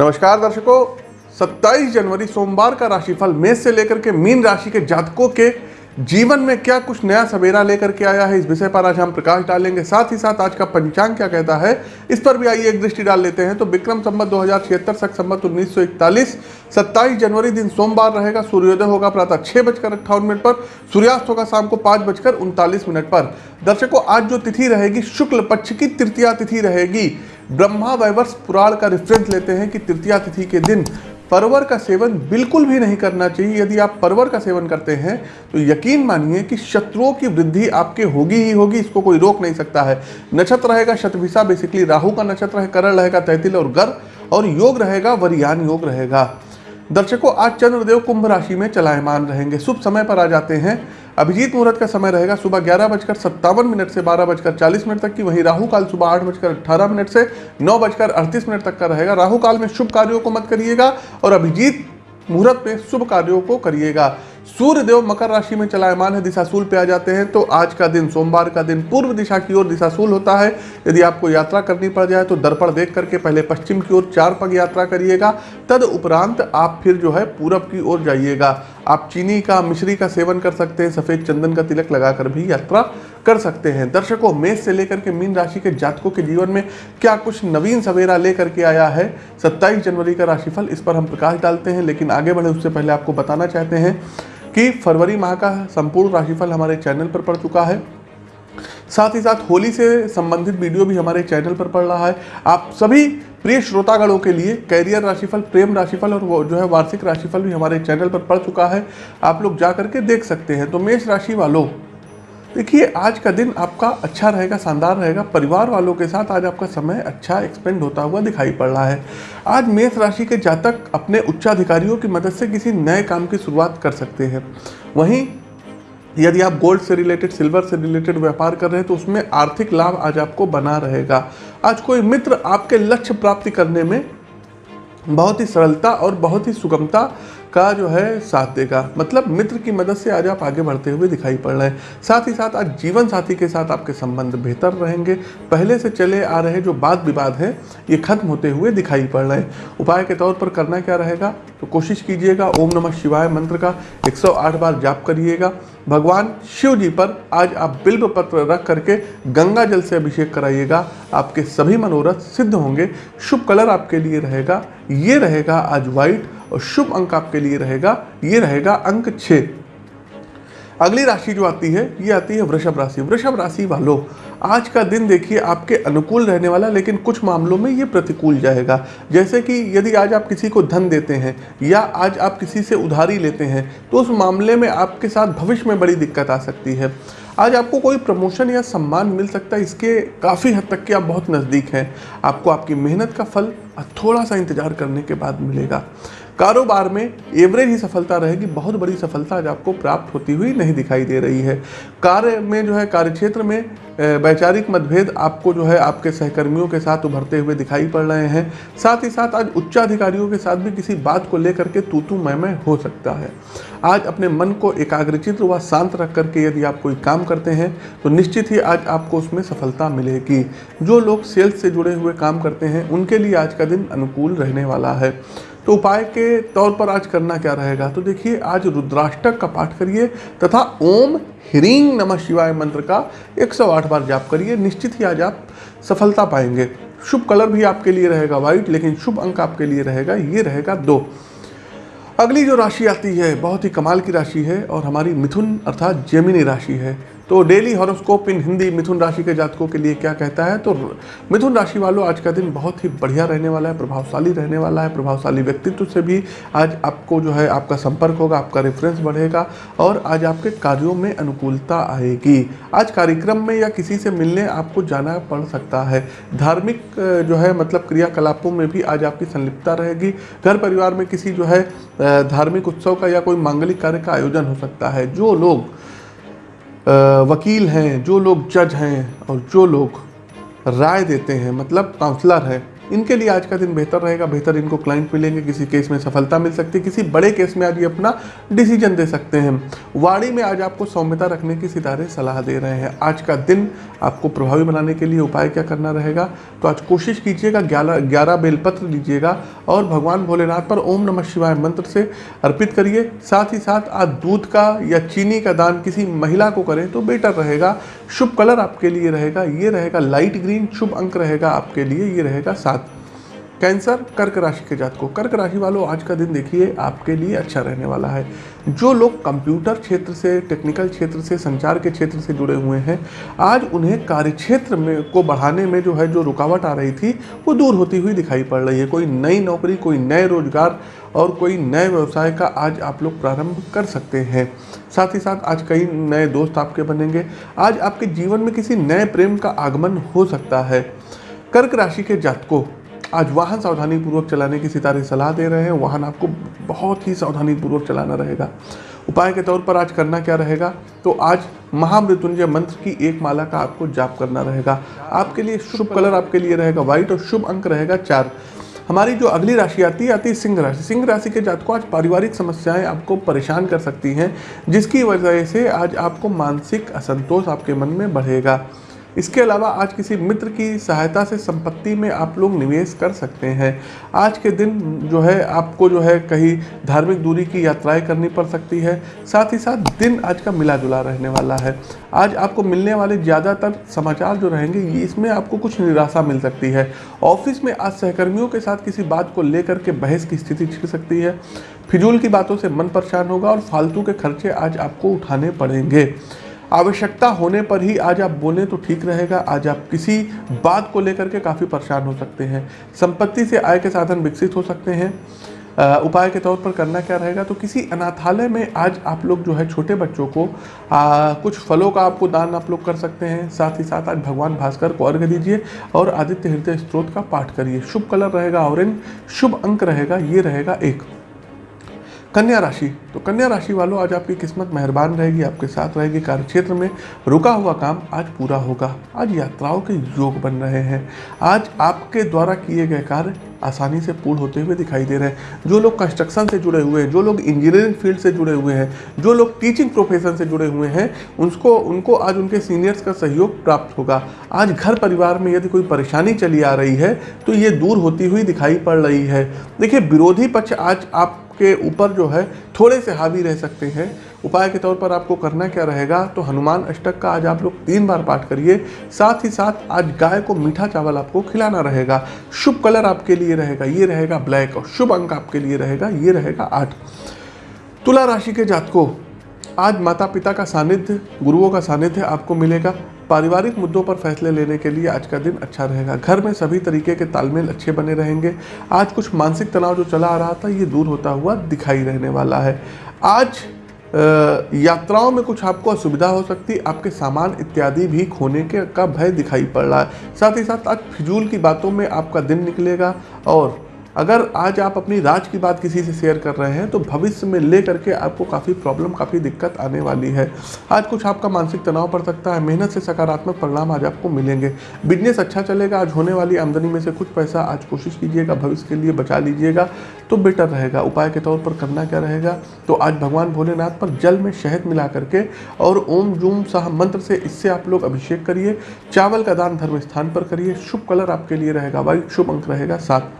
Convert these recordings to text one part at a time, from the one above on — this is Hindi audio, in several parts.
नमस्कार दर्शकों। 27 जनवरी सोमवार का राशिफल मेष से लेकर के मीन राशि के जातकों के जीवन में क्या कुछ नया सवेरा लेकर के आया है, इस विषय पर आज हम प्रकाश डालेंगे। साथ ही साथ आज का पंचांग क्या कहता है, इस पर भी आइए एक दृष्टि डाल लेते हैं। तो विक्रम संबत दो हज़ार छिहत्तर, सख संबत उन्नीस सौ इकतालीस जनवरी दिन सोमवार रहेगा, सूर्योदय होगा प्रातः छह बजकर अट्ठावन मिनट पर, सूर्यास्त होगा शाम को पाँच बजकर उनतालीस मिनट पर। दर्शकों, आज जो तिथि रहेगी शुक्ल पक्ष की तृतीया तिथि रहेगी। ब्रह्मा वैवर्ष पुराण का रेफरेंस लेते हैं कि तृतीया तिथि के दिन परवर का सेवन बिल्कुल भी नहीं करना चाहिए। यदि आप परवर का सेवन करते हैं तो यकीन मानिए कि शत्रुओं की वृद्धि आपके होगी ही होगी, इसको कोई रोक नहीं सकता है। नक्षत्र रहेगा शतभिषा बेसिकली राहु का नक्षत्र है, करण रहेगा, तैतिल और गर, और योग रहेगा, वरियान योग रहेगा। दर्शकों, आज चंद्रदेव कुंभ राशि में चलायमान रहेंगे। शुभ समय पर आ जाते हैं। अभिजीत मुहूर्त का समय रहेगा सुबह ग्यारह बजकर सत्तावन मिनट से बारह बजकर चालीस मिनट तक की। वहीं राहु काल सुबह आठ बजकर अट्ठारह मिनट से नौ बजकर अड़तीस मिनट तक का रहेगा। राहु काल में शुभ कार्यों को मत करिएगा और अभिजीत मुहूर्त में शुभ कार्यों को करिएगा। सूर्य देव मकर राशि में चलायमान है, दिशाशूल पे आ जाते हैं। तो आज का दिन, सोमवार का दिन पूर्व दिशा की ओर दिशाशूल होता है। यदि आपको यात्रा करनी पड़ जाए तो दर्पण देख करके पहले पश्चिम की ओर चार पग यात्रा करिएगा। तद उपरांत आप फिर जो है पूरब की ओर जाइएगा। आप चीनी का, मिश्री का सेवन कर सकते हैं, सफ़ेद चंदन का तिलक लगाकर भी यात्रा कर सकते हैं। दर्शकों, मेष से लेकर के मीन राशि के जातकों के जीवन में क्या कुछ नवीन सवेरा लेकर के आया है? 27 जनवरी का राशिफल, इस पर हम प्रकाश डालते हैं, लेकिन आगे बढ़े उससे पहले आपको बताना चाहते हैं कि फरवरी माह का संपूर्ण राशिफल हमारे चैनल पर पड़ चुका है। साथ ही साथ होली से संबंधित वीडियो भी हमारे चैनल पर पड़ रहा है। आप सभी प्रिय श्रोतागणों के लिए कैरियर राशिफल, प्रेम राशिफल और वो जो है वार्षिक राशिफल भी हमारे चैनल पर पड़ चुका है। आप लोग जा करके देख सकते हैं। तो मेष राशि वालों देखिए, आज का दिन आपका अच्छा रहेगा, शानदार रहेगा। परिवार वालों के साथ आज आपका समय अच्छा एक्सपेंड होता हुआ दिखाई पड़ रहा है। आज मेष राशि के जातक अपने उच्चाधिकारियों की मदद से किसी नए काम की शुरुआत कर सकते हैं। वहीं, यदि आप गोल्ड से रिलेटेड सिल्वर से रिलेटेड व्यापार कर रहे हैं तो उसमें आर्थिक लाभ आज आपको बना रहेगा। आज कोई मित्र आपके लक्ष्य प्राप्ति करने में बहुत ही सरलता और बहुत ही सुगमता का जो है साथ देगा। मतलब मित्र की मदद से आज आप आगे बढ़ते हुए दिखाई पड़ रहे हैं। साथ ही साथ आज जीवन साथी के साथ आपके संबंध बेहतर रहेंगे। पहले से चले आ रहे जो वाद विवाद है, ये खत्म होते हुए दिखाई पड़ रहे हैं। उपाय के तौर पर करना क्या रहेगा? तो कोशिश कीजिएगा, ओम नमः शिवाय मंत्र का 108 बार जाप करिएगा। भगवान शिव जी पर आज आप बिल्व पत्र रख करके गंगा जल से अभिषेक कराइएगा। आपके सभी मनोरथ सिद्ध होंगे। शुभ कलर आपके लिए रहेगा। ये रहेगा आज व्हाइट। और शुभ अंक आपके लिए रहेगा, ये रहेगा अंक छः अगली राशि जो आती है, ये आती है वृषभ राशि। वृषभ राशि वालों, आज का दिन देखिए आपके अनुकूल रहने वाला, लेकिन कुछ मामलों में ये प्रतिकूल जाएगा। जैसे कि यदि आज आप किसी को धन देते हैं, या आज आप किसी से उधारी लेते हैं तो उस मामले में आपके साथ भविष्य में बड़ी दिक्कत आ सकती है। आज आपको कोई प्रमोशन या सम्मान मिल सकता है, इसके काफ़ी हद तक कि आप बहुत नज़दीक हैं। आपको आपकी मेहनत का फल थोड़ा सा इंतज़ार करने के बाद मिलेगा। कारोबार में एवरेज ही सफलता रहेगी, बहुत बड़ी सफलता आज आपको प्राप्त होती हुई नहीं दिखाई दे रही है। कार्य में जो है, कार्यक्षेत्र में वैचारिक मतभेद आपको जो है, आपके सहकर्मियों के साथ उभरते हुए दिखाई पड़ रहे हैं। साथ ही साथ आज उच्चाधिकारियों के साथ भी किसी बात को लेकर के तू तू मैं मैं हो सकता है। आज अपने मन को एकाग्रचित व शांत रख करके यदि आप कोई काम करते हैं तो निश्चित ही आज आपको उसमें सफलता मिलेगी। जो लोग सेल्स से जुड़े हुए काम करते हैं, उनके लिए आज का दिन अनुकूल रहने वाला है। तो उपाय के तौर पर आज करना क्या रहेगा? तो देखिए, आज रुद्राष्टक का पाठ करिए तथा ओम ह्रीं नमः शिवाय मंत्र का 108 बार जाप करिए। निश्चित ही आज आप सफलता पाएँगे। शुभ कलर भी आपके लिए रहेगा व्हाइट, लेकिन शुभ अंक आपके लिए रहेगा, ये रहेगा दो। अगली जो राशि आती है, बहुत ही कमाल की राशि है और हमारी मिथुन अर्थात जेमिनी राशि है। तो डेली हॉरोस्कोप इन हिंदी मिथुन राशि के जातकों के लिए क्या कहता है? तो मिथुन राशि वालों, आज का दिन बहुत ही बढ़िया रहने वाला है, प्रभावशाली रहने वाला है, प्रभावशाली व्यक्तित्व से भी आज आपको जो है आपका संपर्क होगा, आपका रेफरेंस बढ़ेगा और आज आपके कार्यों में अनुकूलता आएगी। आज कार्यक्रम में या किसी से मिलने आपको जाना पड़ सकता है। धार्मिक जो है मतलब क्रियाकलापों में भी आज आपकी संलिप्तता रहेगी। घर परिवार में किसी जो है धार्मिक उत्सव का या कोई मांगलिक कार्य का आयोजन हो सकता है। जो लोग वकील हैं, जो लोग जज हैं और जो लोग राय देते हैं मतलब काउंसलर है इनके लिए आज का दिन बेहतर रहेगा, बेहतर इनको क्लाइंट मिलेंगे, किसी केस में सफलता मिल सकती है, किसी बड़े केस में आज ये अपना डिसीज़न दे सकते हैं। वाणी में आज आपको सौम्यता रखने की सितारे सलाह दे रहे हैं। आज का दिन आपको प्रभावी बनाने के लिए उपाय क्या करना रहेगा? तो आज कोशिश कीजिएगा, ग्यारह ग्यारह बेलपत्र लीजिएगा और भगवान भोलेनाथ पर ओम नमः शिवाय मंत्र से अर्पित करिए। साथ ही साथ आज दूध का या चीनी का दान किसी महिला को करें तो बेटर रहेगा। शुभ कलर आपके लिए रहेगा, ये रहेगा लाइट ग्रीन शुभ अंक रहेगा आपके लिए, ये रहेगा सात कैंसर, कर्क राशि के जात को कर्क राशि वालों, आज का दिन देखिए, आपके लिए अच्छा रहने वाला है। जो लोग कंप्यूटर क्षेत्र से, टेक्निकल क्षेत्र से, संचार के क्षेत्र से जुड़े हुए हैं, आज उन्हें कार्य क्षेत्र में, को बढ़ाने में जो है, जो रुकावट आ रही थी, वो दूर होती हुई दिखाई पड़ रही है। कोई नई नौकरी, कोई नए रोज़गार और कोई नए व्यवसाय का आज आप लोग प्रारंभ कर सकते हैं। साथ ही साथ आज कई नए दोस्त आपके बनेंगे। आज आपके जीवन में किसी नए प्रेम का आगमन हो सकता है। कर्क राशि के जातकों आज वाहन सावधानी पूर्वक चलाने की सितारे सलाह दे रहे हैं। वाहन आपको बहुत ही सावधानी पूर्वक चलाना रहेगा। उपाय के तौर पर आज करना क्या रहेगा? तो आज महामृत्युंजय मंत्र की एक माला का आपको जाप करना रहेगा। आपके लिए शुभ कलर आपके लिए रहेगा, व्हाइट और शुभ अंक रहेगा चार। हमारी जो अगली राशि आती है आती है सिंह राशि। सिंह राशि के जातकों आज पारिवारिक समस्याएँ आपको परेशान कर सकती हैं, जिसकी वजह से आज आपको मानसिक असंतोष आपके मन में बढ़ेगा। इसके अलावा आज किसी मित्र की सहायता से संपत्ति में आप लोग निवेश कर सकते हैं। आज के दिन जो है, आपको जो है कहीं धार्मिक दूरी की यात्राएँ करनी पड़ सकती है। साथ ही साथ दिन आज का मिला जुला रहने वाला है। आज आपको मिलने वाले ज़्यादातर समाचार जो रहेंगे, ये इसमें आपको कुछ निराशा मिल सकती है। ऑफ़िस में आज सहकर्मियों के साथ किसी बात को लेकर के बहस की स्थिति छिड़ सकती है। फिजूल की बातों से मन परेशान होगा और फालतू के खर्चे आज आपको उठाने पड़ेंगे। आवश्यकता होने पर ही आज आप बोलें तो ठीक रहेगा। आज आप किसी बात को लेकर के काफ़ी परेशान हो सकते हैं। संपत्ति से आय के साधन विकसित हो सकते हैं। उपाय के तौर पर करना क्या रहेगा? तो किसी अनाथालय में आज आप लोग जो है छोटे बच्चों को आ, कुछ फलों का आपको दान आप लोग कर सकते हैं। साथ ही साथ आज भगवान भास्कर को अर्घ दीजिए और आदित्य हृदय स्त्रोत का पाठ करिए। शुभ कलर रहेगा ऑरेंज। शुभ अंक रहेगा ये रहेगा एक। कन्या राशि। तो कन्या राशि वालों, आज आपकी किस्मत मेहरबान रहेगी, आपके साथ रहेगी कार्य क्षेत्र में। रुका हुआ काम आज पूरा होगा। आज यात्राओं के योग बन रहे हैं। आज आपके द्वारा किए गए कार्य आसानी से पूर्ण होते हुए दिखाई दे रहे हैं। जो लोग कंस्ट्रक्शन से जुड़े हुए हैं, जो लोग इंजीनियरिंग फ़ील्ड से जुड़े हुए हैं, जो लोग टीचिंग प्रोफेशन से जुड़े हुए हैं, उनको उनको आज उनके सीनियर्स का सहयोग प्राप्त होगा। आज घर परिवार में यदि कोई परेशानी चली आ रही है तो ये दूर होती हुई दिखाई पड़ रही है। देखिए, विरोधी पक्ष आज आप के ऊपर जो है थोड़े से हावी रह सकते हैं। उपाय के तौर पर आपको करना क्या रहेगा तो हनुमान अष्टक का आज आप लोग तीन बार पाठ करिए। साथ ही साथ आज गाय को मीठा चावल आपको खिलाना रहेगा। शुभ कलर आपके लिए रहेगा, ये रहेगा ब्लैक और शुभ अंक आपके लिए रहेगा, ये रहेगा आठ। तुला राशि के जातकों, आज माता पिता का सानिध्य, गुरुओं का सानिध्य आपको मिलेगा। पारिवारिक मुद्दों पर फैसले लेने के लिए आज का दिन अच्छा रहेगा। घर में सभी तरीके के तालमेल अच्छे बने रहेंगे। आज कुछ मानसिक तनाव जो चला आ रहा था, ये दूर होता हुआ दिखाई रहने वाला है। आज यात्राओं में कुछ आपको असुविधा हो सकती है आपके सामान इत्यादि भी खोने के का भय दिखाई पड़ रहा है। साथ ही साथ आज फिजूल की बातों में आपका दिन निकलेगा और अगर आज आप अपनी राज की बात किसी से शेयर कर रहे हैं तो भविष्य में ले करके आपको काफ़ी प्रॉब्लम काफ़ी दिक्कत आने वाली है। आज कुछ आपका मानसिक तनाव पड़ सकता है, मेहनत से सकारात्मक परिणाम आज आपको मिलेंगे। बिज़नेस अच्छा चलेगा, आज होने वाली आमदनी में से कुछ पैसा आज कोशिश कीजिएगा, भविष्य के लिए बचा लीजिएगा तो बेटर रहेगा। उपाय के तौर पर करना क्या रहेगा? तो आज भगवान भोलेनाथ पर जल में शहद मिला करके और ओम, जूम शाह मंत्र से इससे आप लोग अभिषेक करिए। चावल का दान धर्म स्थान पर करिए। शुभ कलर आपके लिए रहेगा वाइट शुभ अंक रहेगा सात।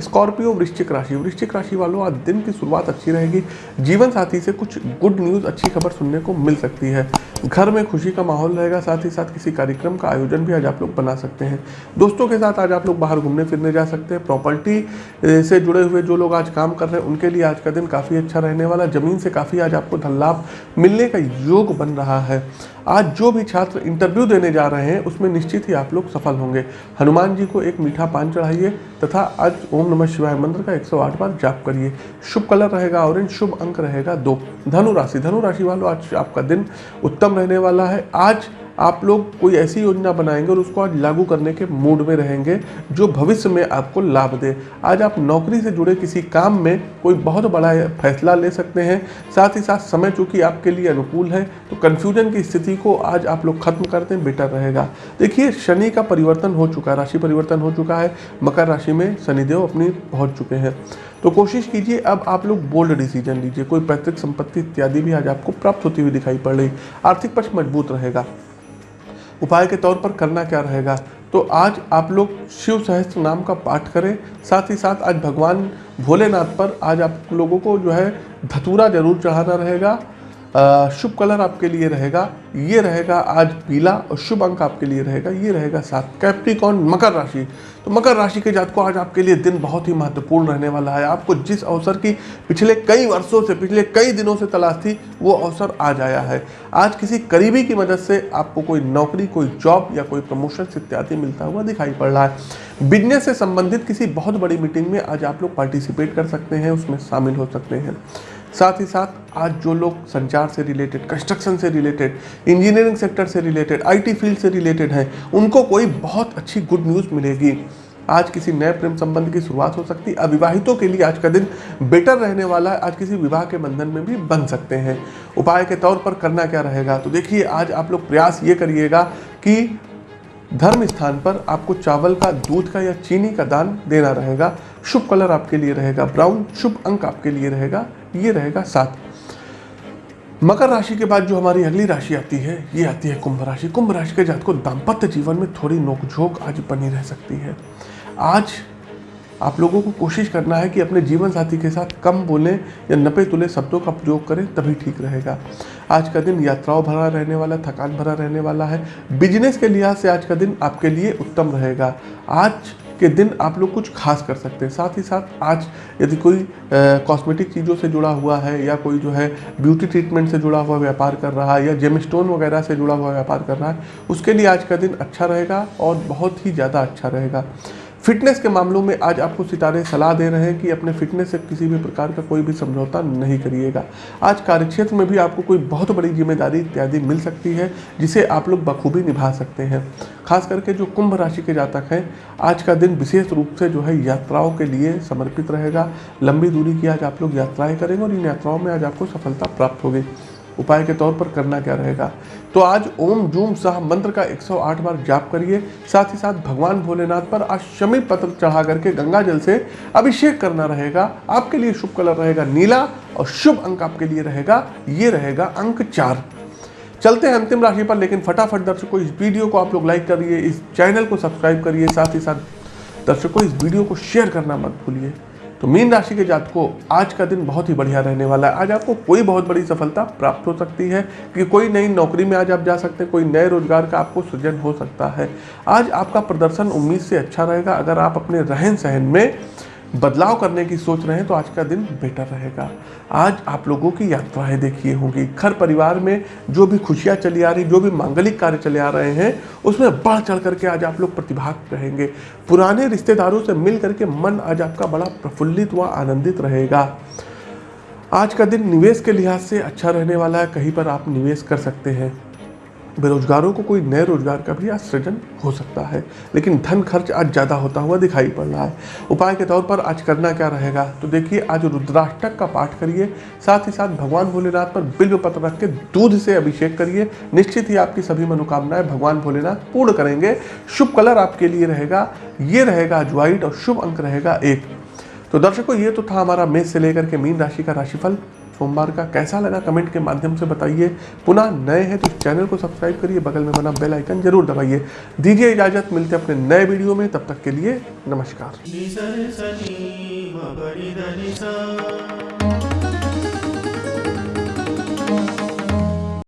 स्कॉर्पियो वृश्चिक राशि। वृश्चिक राशि वालों, आज दिन की शुरुआत अच्छी रहेगी। जीवन साथी से कुछ गुड न्यूज़ अच्छी खबर सुनने को मिल सकती है। घर में खुशी का माहौल रहेगा, साथ ही साथ किसी कार्यक्रम का आयोजन भी आज आप लोग बना सकते हैं। दोस्तों के साथ आज आप लोग बाहर घूमने फिरने जा सकते हैं। प्रॉपर्टी से जुड़े हुए जो लोग आज काम कर रहे हैं, उनके लिए आज का दिन काफ़ी अच्छा रहने वाला। ज़मीन से काफ़ी आज आपको धन लाभ मिलने का योग बन रहा है। आज जो भी छात्र इंटरव्यू देने जा रहे हैं, उसमें निश्चित ही आप लोग सफल होंगे। हनुमान जी को एक मीठा पान चढ़ाइए, तथा आज ओम नमः शिवाय, मंत्र का 108 बार जाप करिए। शुभ कलर रहेगा ऑरेंज शुभ अंक रहेगा दो। धनु राशि धनु राशि वालों, आज आपका दिन उत्तम रहने वाला है। आज आप लोग कोई ऐसी योजना बनाएँगे और उसको आज लागू करने के मूड में रहेंगे जो भविष्य में आपको लाभ दे। आज आप नौकरी से जुड़े किसी काम में कोई बहुत बड़ा फैसला ले सकते हैं। साथ ही साथ समय चूँकि आपके लिए अनुकूल है तो कन्फ्यूज़न की स्थिति को आज आप लोग खत्म कर दें बेटर रहेगा। देखिए, शनि का परिवर्तन हो चुका है, राशि परिवर्तन हो चुका है। मकर राशि में शनिदेव अपनी पहुँच चुके हैं। तो कोशिश कीजिए, अब आप लोग बोल्ड डिसीज़न लीजिए। कोई पैतृक संपत्ति इत्यादि भी आज आपको प्राप्त होती हुई दिखाई पड़ रही। आर्थिक पक्ष मज़बूत रहेगा। उपाय के तौर पर करना क्या रहेगा? तो आज आप लोग शिव सहस्त्र नाम का पाठ करें, साथ ही साथ आज भगवान भोलेनाथ पर आज आप लोगों को जो है धतूरा ज़रूर चढ़ाना रहेगा। शुभ कलर आपके लिए रहेगा, ये रहेगा आज पीला और शुभ अंक आपके लिए रहेगा, ये रहेगा सात। कैप्टिकॉन मकर राशि। तो मकर राशि के जात को आज आपके लिए दिन बहुत ही महत्वपूर्ण रहने वाला है। आपको जिस अवसर की पिछले कई वर्षों से, पिछले कई दिनों से तलाश थी, वो अवसर आज आया है। आज किसी करीबी की मदद से आपको कोई नौकरी, कोई जॉब या कोई प्रमोशन इत्यादि मिलता हुआ दिखाई पड़ रहा है। बिज़नेस से संबंधित किसी बहुत बड़ी मीटिंग में आज आप लोग पार्टिसिपेट कर सकते हैं, उसमें शामिल हो सकते हैं। साथ ही साथ आज जो लोग संचार से रिलेटेड कंस्ट्रक्शन से रिलेटेड इंजीनियरिंग सेक्टर से रिलेटेड आईटी फ़ील्ड से रिलेटेड हैं, उनको कोई बहुत अच्छी गुड न्यूज़ मिलेगी। आज किसी नए प्रेम संबंध की शुरुआत हो सकती है अविवाहितों के लिए आज का दिन बेटर रहने वाला है, आज किसी विवाह के बंधन में भी बन सकते हैं। उपाय के तौर पर करना क्या रहेगा? तो देखिए, आज आप लोग प्रयास ये करिएगा कि धर्म स्थान पर आपको चावल का, दूध का या चीनी का दान देना रहेगा। शुभ कलर आपके लिए रहेगा ब्राउन, शुभ अंक आपके लिए रहेगा, ये रहेगा सात। मकर राशि के बाद जो हमारी अगली राशि आती है, ये आती है कुंभ राशि। कुंभ राशि के जात को दाम्पत्य जीवन में थोड़ी नोकझोंक आज बनी रह सकती है। आज आप लोगों को कोशिश करना है कि अपने जीवन साथी के साथ कम बोलें या नपे तुले शब्दों का प्रयोग करें, तभी ठीक रहेगा। आज का दिन यात्राओं भरा रहने वाला, थकान भरा रहने वाला है। बिज़नेस के लिहाज से आज का दिन आपके लिए उत्तम रहेगा। आज के दिन आप लोग कुछ खास कर सकते हैं। साथ ही साथ आज यदि कोई कॉस्मेटिक चीज़ों से जुड़ा हुआ है या कोई जो है ब्यूटी ट्रीटमेंट से जुड़ा हुआ व्यापार कर रहा है या जेमस्टोन वगैरह से जुड़ा हुआ व्यापार कर रहा है, उसके लिए आज का दिन अच्छा रहेगा और बहुत ही ज़्यादा अच्छा रहेगा। फिटनेस के मामलों में आज आपको सितारे सलाह दे रहे हैं कि अपने फिटनेस से किसी भी प्रकार का कोई भी समझौता नहीं करिएगा। आज कार्यक्षेत्र में भी आपको कोई बहुत बड़ी ज़िम्मेदारी इत्यादि मिल सकती है, जिसे आप लोग बखूबी निभा सकते हैं। खास करके जो कुंभ राशि के जातक हैं, आज का दिन विशेष रूप से जो है यात्राओं के लिए समर्पित रहेगा। लंबी दूरी की आज आप लोग यात्राएँ करेंगे और इन यात्राओं में आज आपको सफलता प्राप्त होगी। उपाय के तौर पर करना क्या रहेगा? तो आज ओम जूम सह मंत्र का 108 बार जाप करिए, साथ ही साथ भगवान भोलेनाथ पर आज शमी पत्र चढ़ा करके गंगा जल से अभिषेक करना रहेगा। आपके लिए शुभ कलर रहेगा नीला और शुभ अंक आपके लिए रहेगा, ये रहेगा अंक चार। चलते हैं अंतिम राशि पर, लेकिन फटाफट दर्शकों, इस वीडियो को आप लोग लाइक करिए, इस चैनल को सब्सक्राइब करिए, साथ ही साथ दर्शकों, इस वीडियो को शेयर करना मत भूलिए। तो मीन राशि के जात को आज का दिन बहुत ही बढ़िया रहने वाला है। आज आपको कोई बहुत बड़ी सफलता प्राप्त हो सकती है कि कोई नई नौकरी में आज आप जा सकते हैं, कोई नए रोज़गार का आपको सृजन हो सकता है। आज आपका प्रदर्शन उम्मीद से अच्छा रहेगा। अगर आप अपने रहन सहन में बदलाव करने की सोच रहे हैं तो आज का दिन बेटर रहेगा। आज आप लोगों की यात्राएँ देखिए होंगी। घर परिवार में जो भी खुशियाँ चली आ रही, जो भी मांगलिक कार्य चले आ रहे हैं, उसमें बढ़ चढ़ करके आज आप लोग प्रतिभाग रहेंगे। पुराने रिश्तेदारों से मिल करके मन आज आपका बड़ा प्रफुल्लित व आनंदित रहेगा। आज का दिन निवेश के लिहाज से अच्छा रहने वाला है। कहीं पर आप निवेश कर सकते हैं। बेरोजगारों को कोई नए रोज़गार का भी आज सृजन हो सकता है, लेकिन धन खर्च आज ज़्यादा होता हुआ दिखाई पड़ रहा है। उपाय के तौर पर आज करना क्या रहेगा? तो देखिए, आज रुद्राष्टक का पाठ करिए, साथ ही साथ भगवान भोलेनाथ पर बिल्व पत्र रख के दूध से अभिषेक करिए। निश्चित ही आपकी सभी मनोकामनाएँ भगवान भोलेनाथ पूर्ण करेंगे। शुभ कलर आपके लिए रहेगा, ये रहेगा आज व्हाइट और शुभ अंक रहेगा एक। तो दर्शकों, ये तो था हमारा मेष से लेकर के मीन राशि का राशिफल। सोमवार का कैसा लगा? कमेंट के माध्यम से बताइए। पुनः नए हैं तो चैनल को सब्सक्राइब करिए, बगल में बना बेल आइकन ज़रूर दबाइए। दीजिए इजाज़त, मिलते अपने नए वीडियो में। तब तक के लिए नमस्कार।